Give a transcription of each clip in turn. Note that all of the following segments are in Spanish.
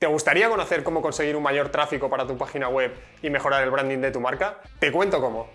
¿Te gustaría conocer cómo conseguir un mayor tráfico para tu página web y mejorar el branding de tu marca? Te cuento cómo.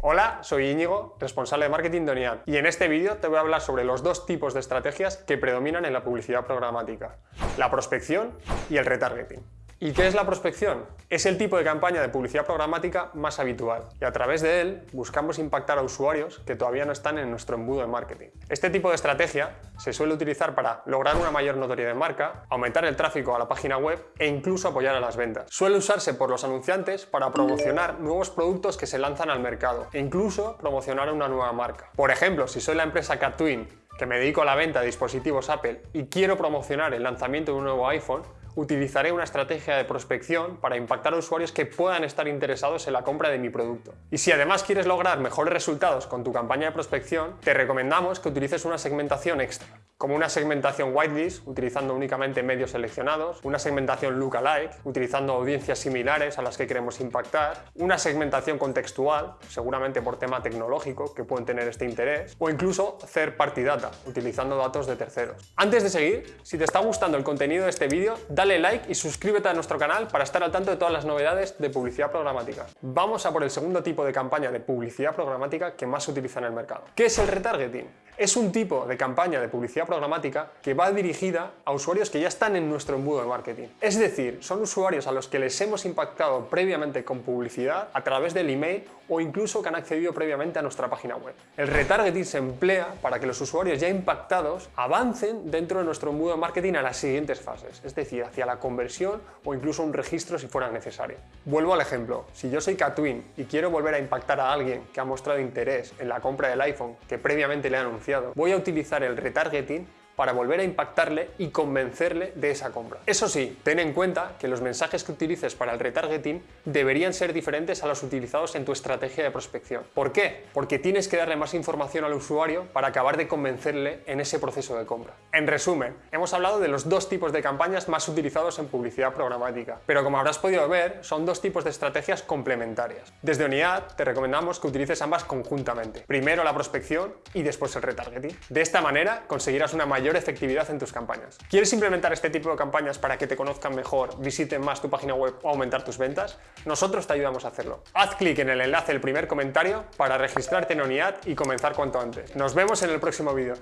Hola, soy Íñigo, responsable de marketing de ONIAD, y en este vídeo te voy a hablar sobre los dos tipos de estrategias que predominan en la publicidad programática, la prospección y el retargeting. ¿Y qué es la prospección? Es el tipo de campaña de publicidad programática más habitual y a través de él buscamos impactar a usuarios que todavía no están en nuestro embudo de marketing. Este tipo de estrategia se suele utilizar para lograr una mayor notoriedad de marca, aumentar el tráfico a la página web e incluso apoyar a las ventas. Suele usarse por los anunciantes para promocionar nuevos productos que se lanzan al mercado e incluso promocionar una nueva marca. Por ejemplo, si soy la empresa Catwin que me dedico a la venta de dispositivos Apple y quiero promocionar el lanzamiento de un nuevo iPhone, utilizaré una estrategia de prospección para impactar a usuarios que puedan estar interesados en la compra de mi producto. Y si además quieres lograr mejores resultados con tu campaña de prospección, te recomendamos que utilices una segmentación extra como una segmentación whitelist, utilizando únicamente medios seleccionados, una segmentación lookalike, utilizando audiencias similares a las que queremos impactar, una segmentación contextual, seguramente por tema tecnológico que pueden tener este interés, o incluso third party data, utilizando datos de terceros. Antes de seguir, si te está gustando el contenido de este vídeo, dale like y suscríbete a nuestro canal para estar al tanto de todas las novedades de publicidad programática. Vamos a por el segundo tipo de campaña de publicidad programática que más se utiliza en el mercado. ¿Qué es el retargeting? Es un tipo de campaña de publicidad programática que va dirigida a usuarios que ya están en nuestro embudo de marketing. Es decir, son usuarios a los que les hemos impactado previamente con publicidad a través del email o incluso que han accedido previamente a nuestra página web. El retargeting se emplea para que los usuarios ya impactados avancen dentro de nuestro embudo de marketing a las siguientes fases, es decir, hacia la conversión o incluso un registro si fuera necesario. Vuelvo al ejemplo, si yo soy Catwin y quiero volver a impactar a alguien que ha mostrado interés en la compra del iPhone que previamente le he anunciado, voy a utilizar el retargeting para volver a impactarle y convencerle de esa compra. Eso sí, ten en cuenta que los mensajes que utilices para el retargeting deberían ser diferentes a los utilizados en tu estrategia de prospección. ¿Por qué? Porque tienes que darle más información al usuario para acabar de convencerle en ese proceso de compra. En resumen, hemos hablado de los dos tipos de campañas más utilizados en publicidad programática, pero como habrás podido ver, son dos tipos de estrategias complementarias. Desde Unidad te recomendamos que utilices ambas conjuntamente, primero la prospección y después el retargeting. De esta manera conseguirás una efectividad en tus campañas. ¿Quieres implementar este tipo de campañas para que te conozcan mejor, visiten más tu página web o aumentar tus ventas? Nosotros te ayudamos a hacerlo. Haz clic en el enlace del primer comentario para registrarte en ONIAD y comenzar cuanto antes. Nos vemos en el próximo vídeo.